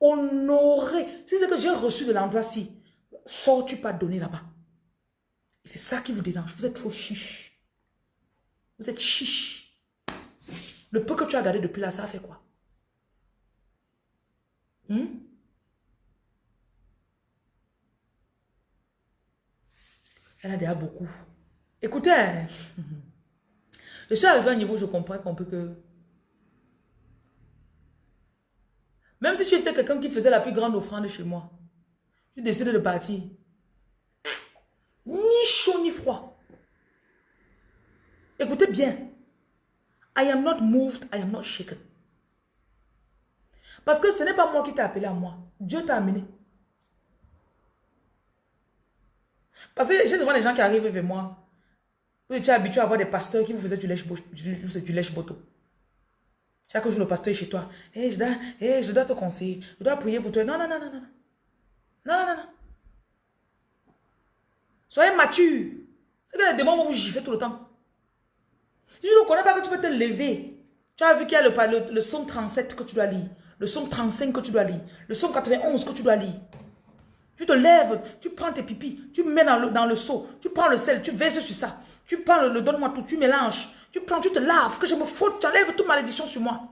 Honorer. C'est ce que j'ai reçu de l'endroit-ci. Sors-tu pas donner là-bas. C'est ça qui vous dérange. Vous êtes trop chiche. Vous êtes chiche. Le peu que tu as gardé depuis là, ça a fait quoi? Hmm? Elle a déjà beaucoup. Écoutez, je suis arrivé à un niveau où je comprends qu'on peut que... Même si tu étais quelqu'un qui faisait la plus grande offrande chez moi, tu décides de partir ni chaud ni froid. Écoutez bien. I am not moved, I am not shaken. Parce que ce n'est pas moi qui t'ai appelé à moi. Dieu t'a amené. Parce que j'ai devant des gens qui arrivent vers moi. Vous étiez habitué à avoir des pasteurs qui vous faisaient du lèche, du lèche boto. Chaque jour, le pasteur est chez toi. Hey, je, dois, je dois te conseiller. Je dois prier pour toi. Non, non, non, non, non. Non, non, non. Soyez mature. C'est que les démons vont vous gifler tout le temps. Je ne connais pas que tu peux te lever. Tu as vu qu'il y a le, le, le somme 37 que tu dois lire. Le somme 35 que tu dois lire. Le somme 91 que tu dois lire. Tu te lèves, tu prends tes pipis, tu mets dans le, seau, tu prends le sel, tu verses sur ça. Tu prends le, donne-moi tout, tu mélanges. Tu prends, tu te laves, que je me faute, tu enlèves toute malédiction sur moi.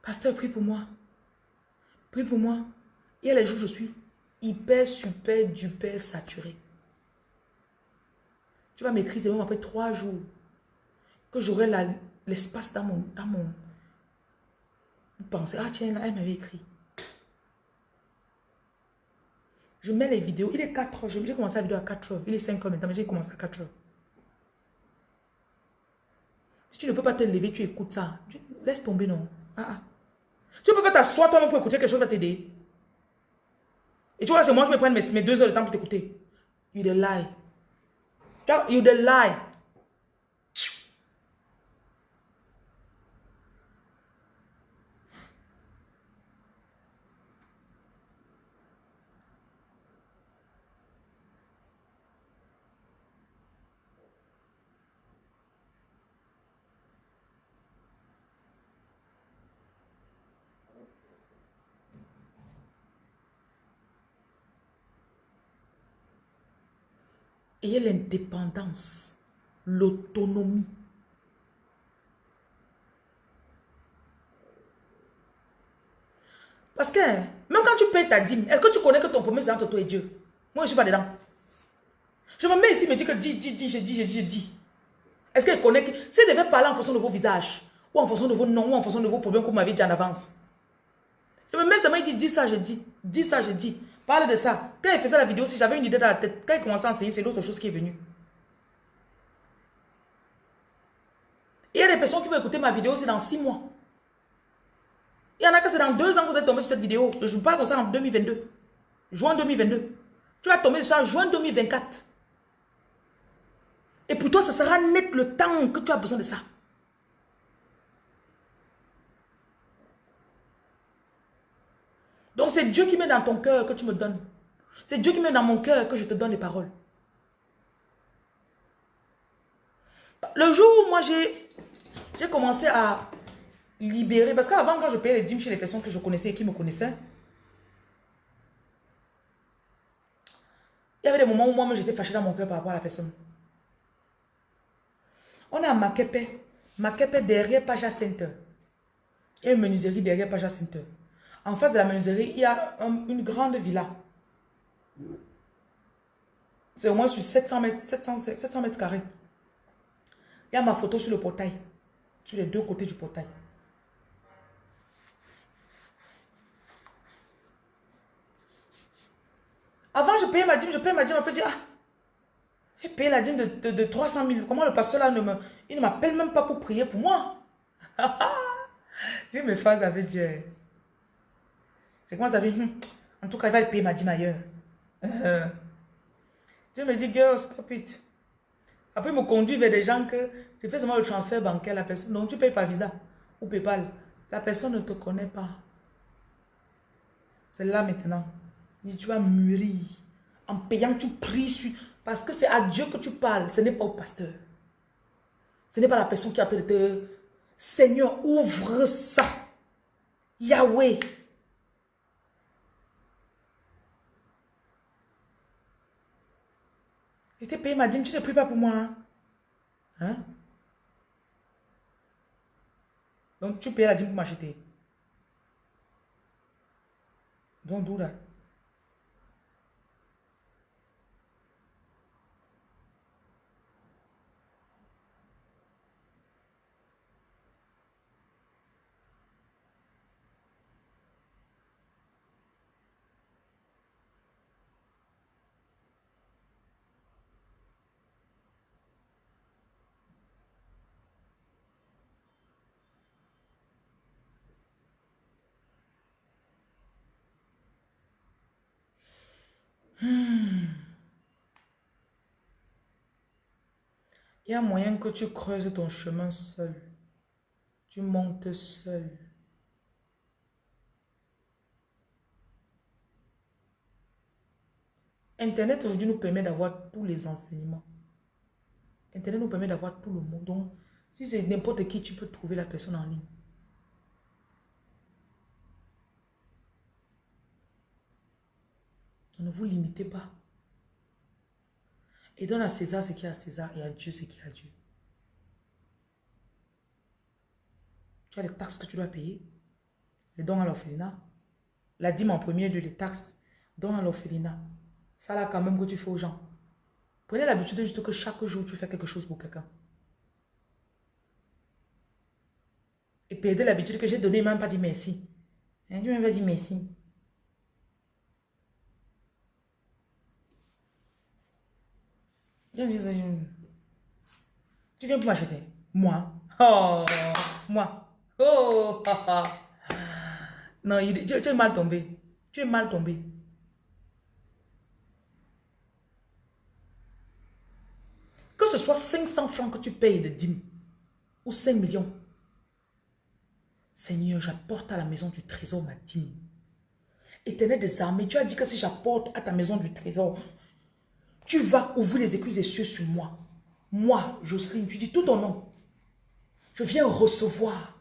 Pasteur, prie pour moi. Prie pour moi. Il y a les jours je suis hyper, super, duper saturé. Tu vas m'écrire, c'est même après trois jours, que j'aurai l'espace dans mon, dans mon pensée. Ah tiens, là, elle m'avait écrit. Je mets les vidéos. Il est 4 heures. J'ai commencé la vidéo à 4 heures. Il est 5 heures maintenant, mais j'ai commencé à 4 heures. Si tu ne peux pas te lever, tu écoutes ça. laisse tomber, non. Ah, ah. Tu ne peux pas t'asseoir toi-même pour écouter quelque chose qui va t'aider. Et tu vois, c'est moi qui vais prendre mes, deux heures de temps pour t'écouter. You the lie. You the lie. Ayez l'indépendance, l'autonomie. Parce que, même quand tu payes ta dîme, est-ce que tu connais que ton premier c'est entre toi et Dieu? Moi, je suis pas dedans. Je me mets ici, me dis que dis, dis, dis, je dis, je dis, je dis. Est-ce qu'elle connaît que... Si elle devait parler en fonction de vos visages, ou en fonction de vos noms, ou en fonction de vos problèmes que vous m'avez dit en avance. Je me mets seulement, il dit, dis ça, je dis. Dis ça, je dis. Parle de ça. Quand il faisait la vidéo, si j'avais une idée dans la tête, quand il commençait à enseigner, c'est l'autre chose qui est venue. Il y a des personnes qui vont écouter ma vidéo, c'est dans six mois. Il y en a que c'est dans deux ans que vous êtes tombé sur cette vidéo. Je ne parle comme ça en 2022. Juin 2022. Tu vas tomber sur ça juin 2024. Et pour toi, ça sera net le temps que tu as besoin de ça. Donc c'est Dieu qui met dans ton cœur que tu me donnes. C'est Dieu qui met dans mon cœur que je te donne les paroles. Le jour où moi j'ai commencé à libérer, parce qu'avant quand je payais les dîmes chez les personnes que je connaissais et qui me connaissaient, il y avait des moments où moi j'étais fâché dans mon cœur par rapport à la personne. On est à Makepe. Makepe derrière Paja Center. Il y a une menuiserie derrière Paja Center. En face de la menuiserie, il y a une grande villa. C'est au moins sur 700 mètres, 700, mètres carrés. Il y a ma photo sur le portail. Sur les deux côtés du portail. Avant, je payais ma dîme, je payais ma dîme, on peut dire, ah, j'ai payé la dîme de, de, 300 000. Comment le pasteur là ne me, il ne m'appelle même pas pour prier pour moi? J'ai mes phases avec Dieu. C'est comment ça fait, hmm, en tout cas, il va payer ma dîme ailleurs. Dieu me dit, girl, stop it. Après, il me conduit vers des gens que je fais seulement le transfert bancaire la personne. Donc, tu payes par Visa ou Paypal. La personne ne te connaît pas. C'est là maintenant. tu vas mûrir. En payant, tu pries Parce que c'est à Dieu que tu parles. Ce n'est pas au pasteur. Ce n'est pas la personne qui a te... Seigneur, ouvre ça. Yahweh, Et t'es payé ma dîme, tu ne pries pas pour moi. Hein? Donc tu payes la dîme pour m'acheter. Donc d'où là Il y a moyen que tu creuses ton chemin seul. Tu montes seul. Internet aujourd'hui nous permet d'avoir tous les enseignements. Internet nous permet d'avoir tout le monde. Donc, si c'est n'importe qui, tu peux trouver la personne en ligne. Ne vous limitez pas. Et donne à César ce qui est à César et à Dieu ce qui est à Dieu. Tu as les taxes que tu dois payer. Les dons à l'orphelinat. La dîme en premier lieu, les taxes. Dons à l'orphelinat. Ça là quand même que tu fais aux gens. Prenez l'habitude juste que chaque jour tu fais quelque chose pour quelqu'un. Et perdez l'habitude que j'ai donné, même pas dit merci. Hein, tu m'as dit merci. Tu viens pour m'acheter Moi Oh, moi. Oh, Non, tu, es mal tombé. Tu es mal tombé. Que ce soit 500 francs que tu payes de dîmes ou 5 millions. Seigneur, j'apporte à la maison du trésor ma dîme. Éternel des armées, tu as dit que si j'apporte à ta maison du trésor tu vas ouvrir les écluses des cieux sur moi. Moi, Jocelyne, tu dis tout ton nom. Je viens recevoir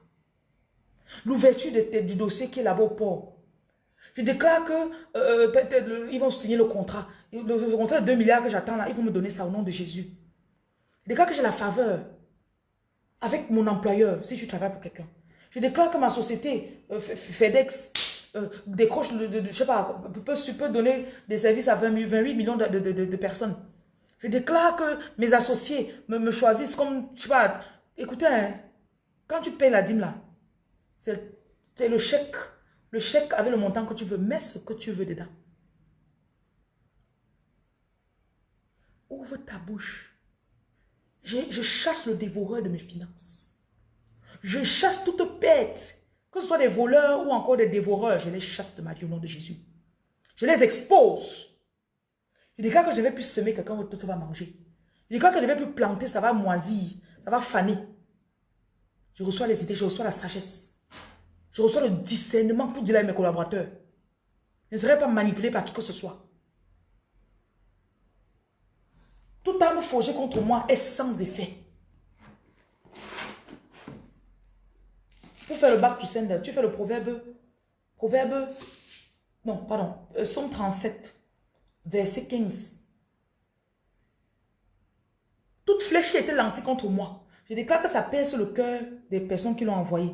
l'ouverture du dossier qui est là-bas au port. Je déclare que euh, euh, vont signer le contrat. Le, contrat de 2 milliards que j'attends là, ils vont me donner ça au nom de Jésus. Je déclare que j'ai la faveur avec mon employeur, si je travaille pour quelqu'un. Je déclare que ma société, euh, FedEx, euh, décroche, de, je sais pas, peut, donner des services à 20, 28 millions de, personnes. Je déclare que mes associés me, choisissent comme, je sais pas, écoutez, hein, quand tu payes la dîme là, c'est le chèque, le chèque avec le montant que tu veux, mets ce que tu veux dedans. Ouvre ta bouche. Je chasse le dévoreur de mes finances. Je chasse toute bête que ce soit des voleurs ou encore des dévoreurs, je les chasse de ma vie au nom de Jésus. Je les expose. Je déclare que je ne vais plus semer, quelqu'un d'autre va manger. Je déclare que je ne vais plus planter, ça va moisir, ça va faner. Je reçois les idées, je reçois la sagesse. Je reçois le discernement pour dire à mes collaborateurs. Je ne serai pas manipulé par qui que ce soit. Toute arme forgée contre moi est sans effet. Pour faire le bac to sender, tu fais le proverbe, proverbe, non, pardon, euh, Somme 37, verset 15. Toute flèche qui a été lancée contre moi, je déclare que ça sur le cœur des personnes qui l'ont envoyé.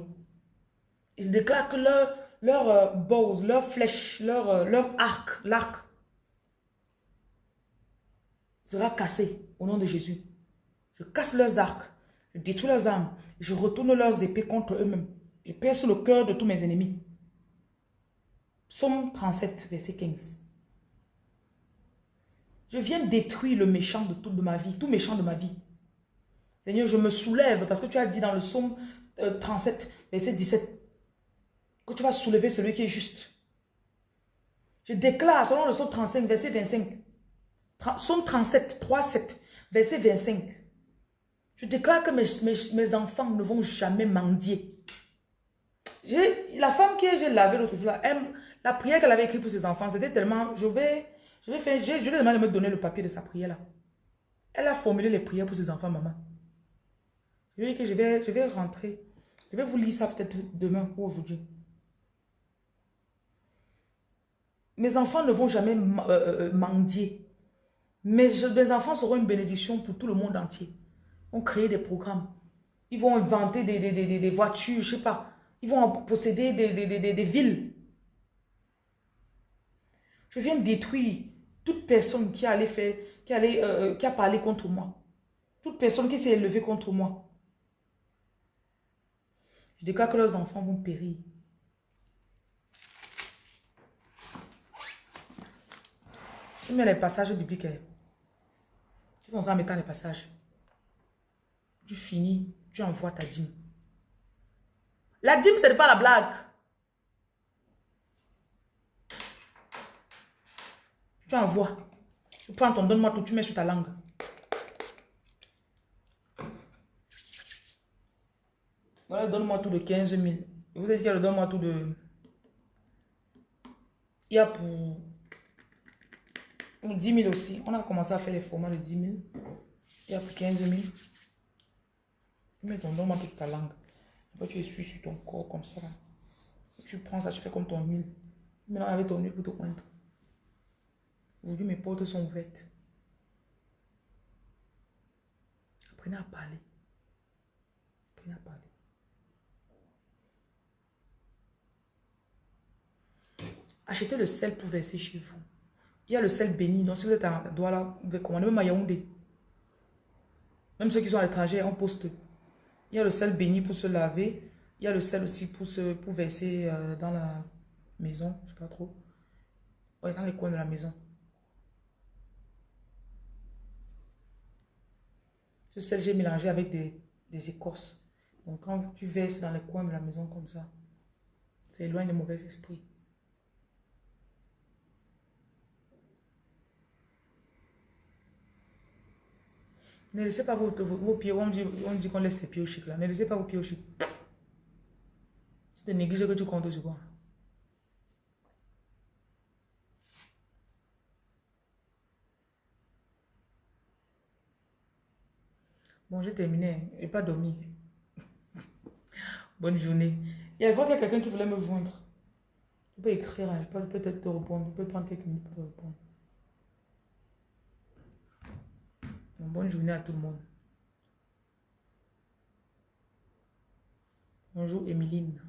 Je déclare que leur, leur euh, bows, leur flèche, leur, euh, leur arc, l'arc, sera cassé au nom de Jésus. Je casse leurs arcs, je détruis leurs armes, je retourne leurs épées contre eux-mêmes. Je sur le cœur de tous mes ennemis. Psaume 37, verset 15. Je viens détruire le méchant de toute ma vie, tout méchant de ma vie. Seigneur, je me soulève parce que tu as dit dans le psaume 37, euh, verset 17, que tu vas soulever celui qui est juste. Je déclare, selon le psaume 35, verset 25, psaume 37, 3, 7, verset 25, je déclare que mes enfants ne vont jamais mendier. La femme que j'ai lavée l'autre jour, la prière qu'elle avait écrite pour ses enfants, c'était tellement, je vais, je vais faire, demandé de me donner le papier de sa prière là. Elle a formulé les prières pour ses enfants, maman. Je lui ai dit que je vais, je vais rentrer. Je vais vous lire ça peut-être demain ou aujourd'hui. Mes enfants ne vont jamais euh, euh, euh, mendier. Mais mes enfants seront une bénédiction pour tout le monde entier. Ils vont créer des programmes. Ils vont inventer des, des, des, des voitures, je ne sais pas. Ils vont posséder des, villes. Je viens détruire toute personne qui, allait faire, allait, euh, qui a parlé contre moi. Toute personne qui s'est élevée contre moi. Je déclare que leurs enfants vont périr. Je mets les passages bibliques. Tu vas en mettant les passages. Tu finis, tu envoies ta dîme. La dîme, ce n'est pas la blague. Tu envoies. Tu prends ton donne-moi tout, tu mets sur ta langue. Donne-moi tout de 15 000. Vous savez le donne-moi tout de... Il y a pour... pour 10 000 aussi. On a commencé à faire les formats de 10 000. Il y a pour 15 000. Tu mets ton donne-moi tout sur ta langue tu essuies sur ton corps comme ça. Tu prends ça, tu fais comme ton huile. Maintenant, avec ton huile pour te poindre. Aujourd'hui, mes portes sont ouvertes. Apprenez à parler. Apprenez à parler. Achetez le sel pour verser chez vous. Il y a le sel béni. Donc, si vous êtes à Douala, vous pouvez commander même à Yaoundé. Même ceux qui sont à l'étranger, en poste. Il y a le sel béni pour se laver. Il y a le sel aussi pour, se, pour verser euh, dans la maison. Je ne sais pas trop. Ouais, dans les coins de la maison. Ce sel, j'ai mélangé avec des, des écorces. Donc, quand tu verses dans les coins de la maison comme ça, ça éloigne les mauvais esprits. Ne laissez pas vos, vos, pieds, on dit, on dit qu'on laisse ses pieds au chic là. Ne laissez pas vos pieds au chic. Tu te négliges que tu comptes sur quoi. Bon, j'ai terminé. Je n'ai pas dormi. Bonne journée. Il y a quelqu'un qui voulait me joindre. Tu peux écrire, hein. je peux peut-être te répondre. Je peux prendre quelques minutes pour te répondre. Bonne journée à tout le monde. Bonjour Emeline.